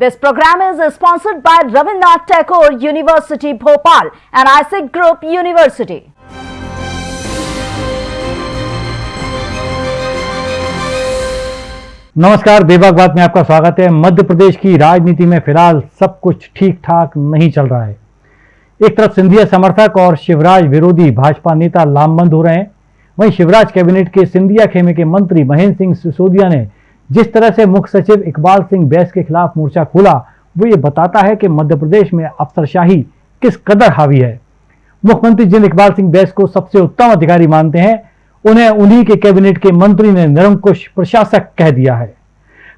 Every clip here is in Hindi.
This program is sponsored by Ravindranath Tagore University, Bhopal and ISIC Group University. नमस्कार, बेबाक बात में आपका स्वागत है। मध्य प्रदेश की राजनीति में फ़िलहाल सब कुछ ठीक ठाक नहीं चल रहा है। एक तरफ़ सिंधिया समर्थक और शिवराज विरोधी भाजपा नेता लामबंद हो रहे हैं। वहीं शिवराज कैबिनेट के सिंधिया खेमे के मंत्री महेंद्र सिंह सिसोदिया ने जिस तरह से मुख्य सचिव इकबाल सिंह बैस के खिलाफ मोर्चा खोला, वो ये बताता है कि मध्य प्रदेश में अफसरशाही किस कदर हावी है। मुख्यमंत्री जिन इकबाल सिंह बैस को सबसे उत्तम अधिकारी मानते हैं, उन्हें उन्हीं के कैबिनेट के मंत्री ने निरंकुश प्रशासक कह दिया है।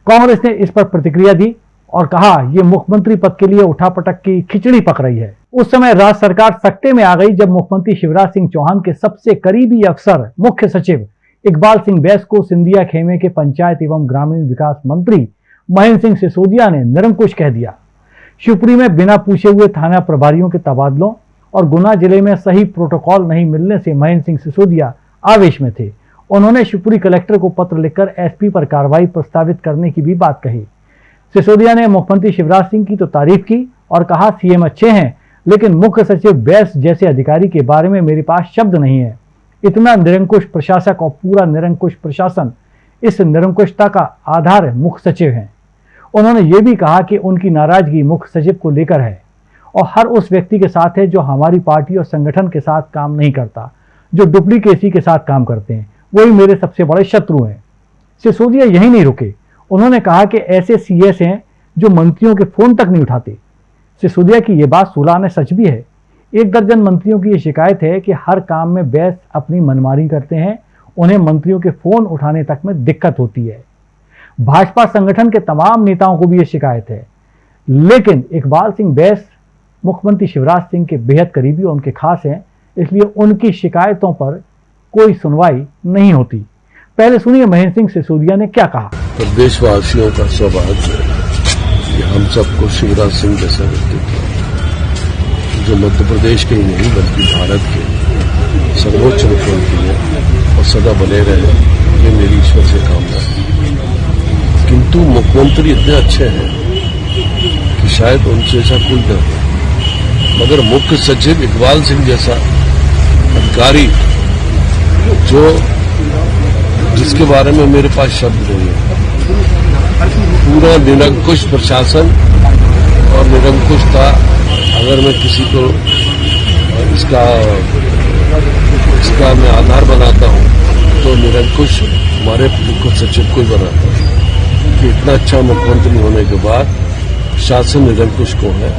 कांग्रेस ने इस पर प्रतिक्रिया दी और कहा यह मुख्यमंत्री पद के लिए उठापटक की खिचड़ी पक रही है। उस समय राज्य सरकार सत्ते में आ गई जब मुख्यमंत्री शिवराज सिंह चौहान के सबसे करीबी अफसर मुख्य सचिव इकबाल सिंह बैस को सिंधिया खेमे के पंचायत एवं ग्रामीण विकास मंत्री महेंद्र सिंह सिसोदिया ने निरंकुश कह दिया। शिवपुरी में बिना पूछे हुए थाना प्रभारियों के तबादलों और गुना ज़िले में सही प्रोटोकॉल नहीं मिलने से महेंद्र सिंह सिसोदिया आवेश में थे। उन्होंने शिवपुरी कलेक्टर को पत्र लिखकर एसपी पर कार्रवाई प्रस्तावित करने की भी बात कही। सिसोदिया ने मुख्यमंत्री शिवराज सिंह की तो तारीफ़ की और कहा, सीएम अच्छे हैं, लेकिन मुख्य सचिव बैस जैसे अधिकारी के बारे में मेरे पास शब्द नहीं है। इतना निरंकुश प्रशासक और पूरा निरंकुश प्रशासन इस निरंकुशता का आधार मुख्य सचिव हैं। उन्होंने ये भी कहा कि उनकी नाराज़गी मुख्य सचिव को लेकर है और हर उस व्यक्ति के साथ है जो हमारी पार्टी और संगठन के साथ काम नहीं करता, जो डुप्लीकेसी के साथ काम करते हैं। वही मेरे सबसे बड़े शत्रु हैं। सिसोदिया यही नहीं रुके। उन्होंने कहा कि ऐसे सीएस हैं जो मंत्रियों के फ़ोन तक नहीं उठाते। सिसोदिया की यह बात सोलह सच भी है। एक दर्जन मंत्रियों की ये शिकायत है कि हर काम में बैस अपनी मनमानी करते हैं, उन्हें मंत्रियों के फ़ोन उठाने तक में दिक्कत होती है। भाजपा संगठन के तमाम नेताओं को भी ये शिकायत है। लेकिन इकबाल सिंह बैस, मुख्यमंत्री शिवराज सिंह के बेहद करीबी और उनके खास हैं, इसलिए उनकी शिकायतों पर कोई सुनवाई नहीं होती। पहले सुनिए महेंद्र सिंह सिसोदिया ने क्या कहा। प्रदेशवासियों का सौभाग्य हम सबको शिवराज सिंह जैसा व्यक्तित्व जो मध्य प्रदेश के ही नहीं, बल्कि भारत के सर्वोच्च मुख्यमंत्री है और सदा बने रहे ये मेरी ईश्वर से कामना है। किंतु मुख्यमंत्री इतने अच्छे हैं कि शायद उनसे ऐसा कोई न हो मगर मुख्य सचिव इकबाल सिंह जैसा अधिकारी जो जिसके बारे में मेरे पास शब्द नहीं है, पूरा निरंकुश प्रशासन और निरंकुशता अगर मैं किसी को इसका इसका मैं आधार बनाता हूँ तो निरंकुश हमारे मुख्य सचिव को ही बनाता हूँ। कि इतना अच्छा मुख्यमंत्री होने के बाद शासन निरंकुश को है,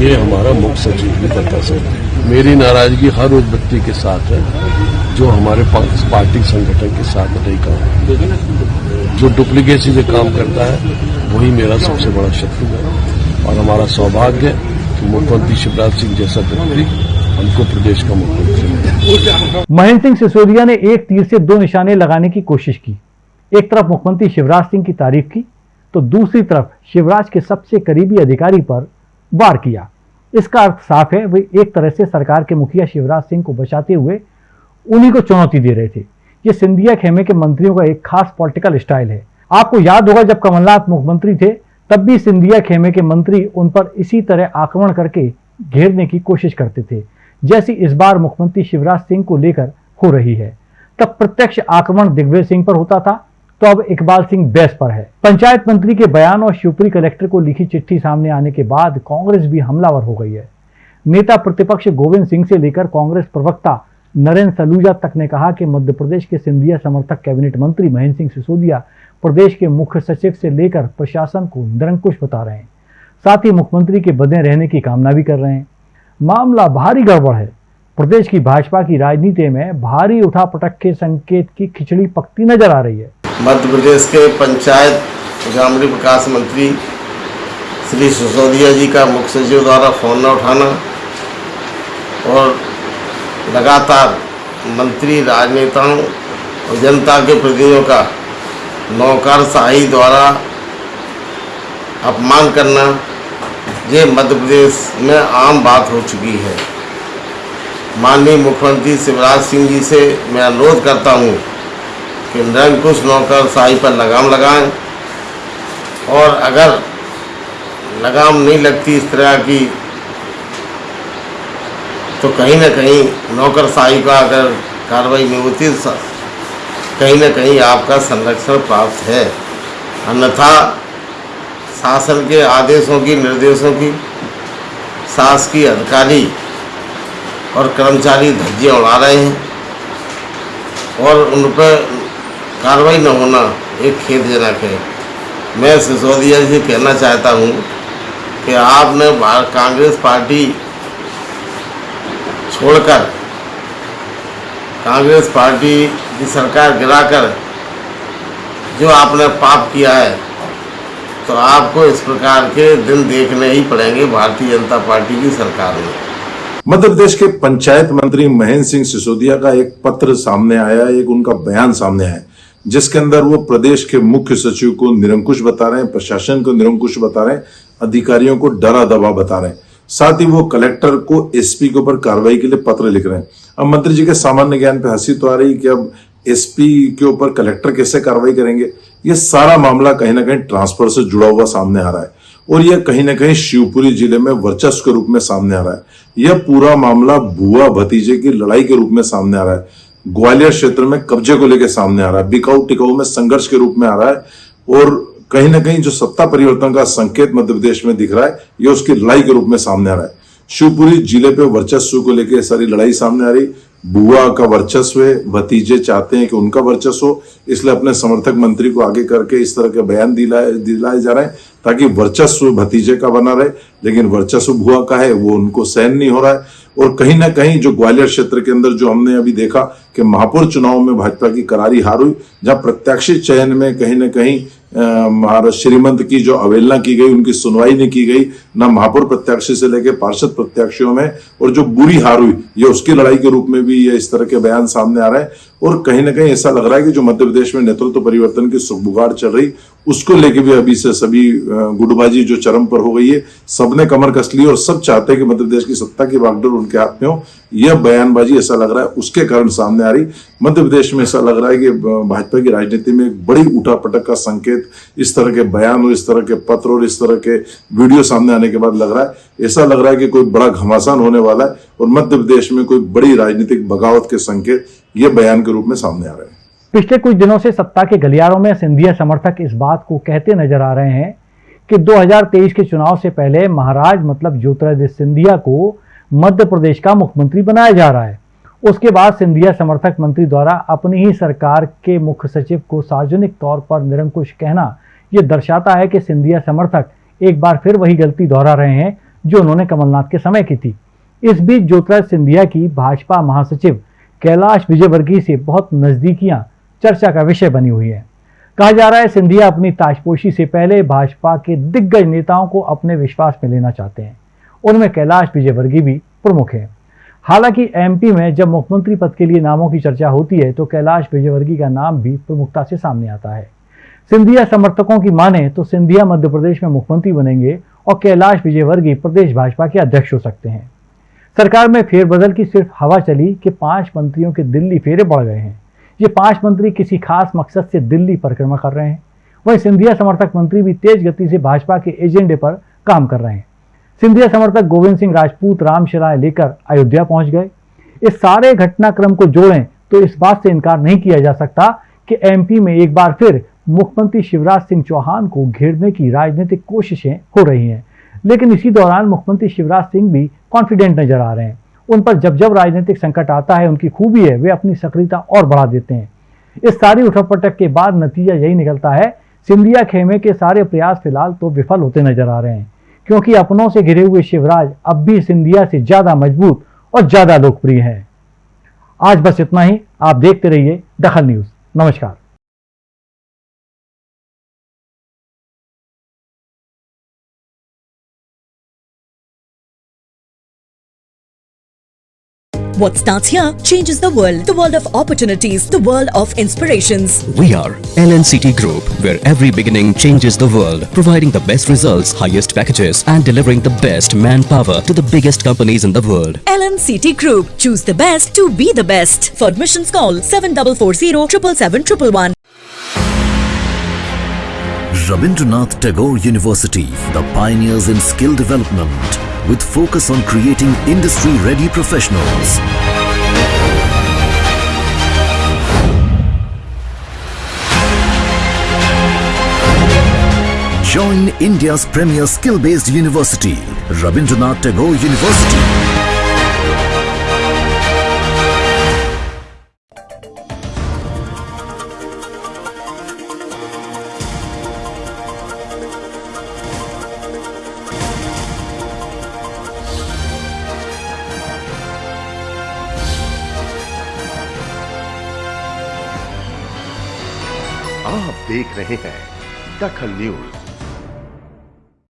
ये हमारा मुख्य सचिव भी बता सकते मेरी नाराज़गी हर उस व्यक्ति के साथ है, जो हमारे पार्टी संगठन के साथ नहीं काम जो डुप्लीकेसी से काम करता है, वही मेरा सबसे बड़ा शत्रु है और हमारा सौभाग्य है मुख्यमंत्री शिवराज सिंह जैसा व्यक्ति हमको प्रदेश का मुख्यमंत्री महेंद्र सिंह सिसोदिया ने एक तीर से दो निशाने लगाने की कोशिश की। एक तरफ़ मुख्यमंत्री शिवराज सिंह की तारीफ़ की तो दूसरी तरफ़ शिवराज के सबसे करीबी अधिकारी पर वार किया। इसका अर्थ साफ़ है, वे एक तरह से सरकार के मुखिया शिवराज सिंह को बचाते हुए उन्हीं को चुनौती दे रहे थे। ये सिंधिया खेमे के मंत्रियों का एक खास पॉलिटिकल स्टाइल है। आपको याद होगा जब कमलनाथ मुख्यमंत्री थे तब भी सिंधिया खेमे के मंत्री उन पर इसी तरह आक्रमण करके घेरने की कोशिश करते थे, जैसी इस बार मुख्यमंत्री शिवराज सिंह को लेकर हो रही है। तब प्रत्यक्ष आक्रमण दिग्विजय सिंह पर होता था तो अब इकबाल सिंह बैस पर है। पंचायत मंत्री के बयान और शिवपुरी कलेक्टर को लिखी चिट्ठी सामने आने के बाद कांग्रेस भी हमलावर हो गई है। नेता प्रतिपक्ष गोविंद सिंह से लेकर कांग्रेस प्रवक्ता नरेंद्र सलूजा तक ने कहा कि मध्य प्रदेश के सिंधिया समर्थक कैबिनेट मंत्री महेंद्र सिंह सिसोदिया प्रदेश के मुख्य सचिव से लेकर प्रशासन को निरंकुश बता रहे हैं। साथ ही मुख्यमंत्री के बने रहने की कामना भी कर रहे हैं। मामला भारी गड़बड़ है। प्रदेश की भाजपा की राजनीति में भारी उठापटक के संकेत की खिचड़ी पकती नज़र आ रही है। मध्य प्रदेश के पंचायत ग्रामीण विकास मंत्री श्री सिसोदिया जी का मुख्य सचिव द्वारा फ़ोन न उठाना और लगातार मंत्री, राजनेताओं और जनता के प्रतिनिधियों का नौकरशाही द्वारा अपमान करना, ये मध्य प्रदेश में आम बात हो चुकी है। माननीय मुख्यमंत्री शिवराज सिंह जी से मैं अनुरोध करता हूँ कि निरंकुश नौकरशाही पर लगाम लगाएँ और अगर लगाम नहीं लगती इस तरह की तो कहीं ना कहीं नौकरशाही का अगर कार्रवाई नहीं होती कहीं ना कहीं आपका संरक्षण प्राप्त है। अन्यथा शासन के आदेशों की, निर्देशों की शासकीय अधिकारी और कर्मचारी धज्जियाँ उड़ा रहे हैं और उन पर कार्रवाई न होना एक खेदजनक है। मैं सिसोदिया जी कहना चाहता हूँ कि आपने कांग्रेस पार्टी छोड़कर कांग्रेस पार्टी की सरकार गिराकर जो आपने पाप किया है तो आपको इस प्रकार के दिन देखने ही पड़ेंगे भारतीय जनता पार्टी की सरकार में। मध्य प्रदेश के पंचायत मंत्री महेंद्र सिंह सिसोदिया का एक पत्र सामने आया एक उनका बयान सामने आया जिसके अंदर वो प्रदेश के मुख्य सचिव को निरंकुश बता रहे हैं, प्रशासन को निरंकुश बता रहे हैं, अधिकारियों को डरा दबा बता रहे हैं। साथ ही वो कलेक्टर को एसपी के ऊपर कार्रवाई के लिए पत्र लिख रहे हैं। अब मंत्री जी के सामान्य ज्ञान पे हँसी तो आ रही कि अब एसपी के ऊपर कलेक्टर कैसे कार्रवाई करेंगे? ये सारा मामला कहीं ना कहीं ट्रांसफ़र से जुड़ा हुआ सामने आ रहा है। और यह कहीं ना कहीं शिवपुरी ज़िले में वर्चस्व के रूप में सामने आ रहा है। यह पूरा मामला बुआ भतीजे की लड़ाई के रूप में सामने आ रहा है। ग्वालियर क्षेत्र में कब्जे को लेकर सामने आ रहा है। बिकाऊ टिकाऊ में संघर्ष के रूप में आ रहा है। और कहीं ना कहीं जो सत्ता परिवर्तन का संकेत मध्य प्रदेश में दिख रहा है यह उसकी लड़ाई के रूप में सामने आ रहा है। शिवपुरी ज़िले पे वर्चस्व को लेकर सारी लड़ाई सामने आ रही। बुआ का वर्चस्व है, भतीजे चाहते हैं कि उनका वर्चस्व हो। इसलिए अपने समर्थक मंत्री को आगे करके इस तरह के बयान दिलाए दिलाए जा रहे हैं, ताकि वर्चस्व भतीजे का बना रहे। लेकिन वर्चस्व बुआ का है, वो उनको सहन नहीं हो रहा है। और कहीं ना कहीं जो ग्वालियर क्षेत्र के अंदर जो हमने अभी देखा कि महापौर चुनाव में भाजपा की करारी हार हुई, जहाँ प्रत्याशी चयन में कहीं ना कहीं महाराज श्रीमंत की जो अवहेलना की गई, उनकी सुनवाई नहीं की गई, ना महापौर प्रत्याशी से लेकर पार्षद प्रत्याशियों में, और जो बुरी हार हुई, ये उसकी लड़ाई के रूप में भी ये इस तरह के बयान सामने आ रहे हैं। और कहीं ना कहीं ऐसा लग रहा है कि जो मध्य प्रदेश में नेतृत्व परिवर्तन की सुखबुगाड़ चल रही उसको लेके भी अभी से सभी गुटबाजी जो चरम पर हो गई है, सबने कमर कस ली और सब चाहते हैं कि मध्य प्रदेश की सत्ता की बागडोर उनके हाथ में हो। यह बयानबाजी ऐसा लग रहा है, उसके कारण सामने आ रही। मध्य प्रदेश में ऐसा लग रहा है कि भाजपा की राजनीति में एक बड़ी उठापटक का संकेत इस तरह के बयान और इस तरह के पत्र और इस तरह के वीडियो सामने आने के बाद लग रहा है। ऐसा लग रहा है कि कोई बड़ा घमासान होने वाला है और मध्य प्रदेश में कोई बड़ी राजनीतिक बगावत के संकेत ये बयान के रूप में सामने आ रहे हैं। पिछले कुछ दिनों से सत्ता के गलियारों में सिंधिया समर्थक इस बात को कहते नज़र आ रहे हैं कि 2023 के चुनाव से पहले महाराज मतलब ज्योतिरादित्य सिंधिया को मध्य प्रदेश का मुख्यमंत्री बनाया जा रहा है। उसके बाद सिंधिया समर्थक मंत्री द्वारा अपनी ही सरकार के मुख्य सचिव को सार्वजनिक तौर पर निरंकुश कहना यह दर्शाता है कि सिंधिया समर्थक एक बार फिर वही गलती दोहरा रहे हैं जो उन्होंने कमलनाथ के समय की थी। इस बीच ज्योतिराज सिंधिया की भाजपा महासचिव कैलाश विजयवर्गीय से बहुत नजदीकियाँ चर्चा का विषय बनी हुई है। कहा जा रहा है, सिंधिया अपनी ताजपोशी से पहले भाजपा के दिग्गज नेताओं को अपने विश्वास में लेना चाहते हैं। उनमें कैलाश विजयवर्गीय भी प्रमुख है। हालाँकि एमपी में जब मुख्यमंत्री पद के लिए नामों की चर्चा होती है तो कैलाश विजयवर्गीय का नाम भी प्रमुखता से सामने आता है। सिंधिया समर्थकों की माने तो सिंधिया मध्य प्रदेश में मुख्यमंत्री बनेंगे और कैलाश विजयवर्गीय प्रदेश भाजपा के अध्यक्ष हो सकते हैं। सरकार में फेरबदल की सिर्फ़ हवा चली कि पाँच मंत्रियों के दिल्ली फेरे बढ़ गए हैं। ये पाँच मंत्री किसी खास मकसद से दिल्ली परिक्रमा कर रहे हैं। वहीं सिंधिया समर्थक मंत्री भी तेज गति से भाजपा के एजेंडे पर काम कर रहे हैं। सिंधिया समर्थक गोविंद सिंह राजपूत रामशिलाएँ लेकर अयोध्या पहुँच गए। इस सारे घटनाक्रम को जोड़ें तो इस बात से इनकार नहीं किया जा सकता कि एमपी में एक बार फिर मुख्यमंत्री शिवराज सिंह चौहान को घेरने की राजनीतिक कोशिशें हो रही हैं। लेकिन इसी दौरान मुख्यमंत्री शिवराज सिंह भी कॉन्फिडेंट नज़र आ रहे हैं। उन पर जब जब राजनीतिक संकट आता है, उनकी खूबी है, वे अपनी सक्रियता और बढ़ा देते हैं। इस सारी उठकपटक के बाद नतीजा यही निकलता है, सिंधिया खेमे के सारे प्रयास फ़िलहाल तो विफल होते नज़र आ रहे हैं, क्योंकि अपनों से घिरे हुए शिवराज अब भी सिंधिया से ज़्यादा मज़बूत और ज़्यादा लोकप्रिय हैं। आज बस इतना ही, आप देखते रहिए दखल न्यूज़। नमस्कार। What starts here changes the world. The world of opportunities, the world of inspirations. We are LNCT Group, where every beginning changes the world, providing the best results, highest packages, and delivering the best manpower to the biggest companies in the world. LNCT Group. Choose the best to be the best. For admissions, call 7440 777 111. Rabindranath Tagore University, the pioneers in skill development with focus on creating industry-ready professionals. Join India's premier skill-based university, Rabindranath Tagore University. देख रहे हैं दखल न्यूज़।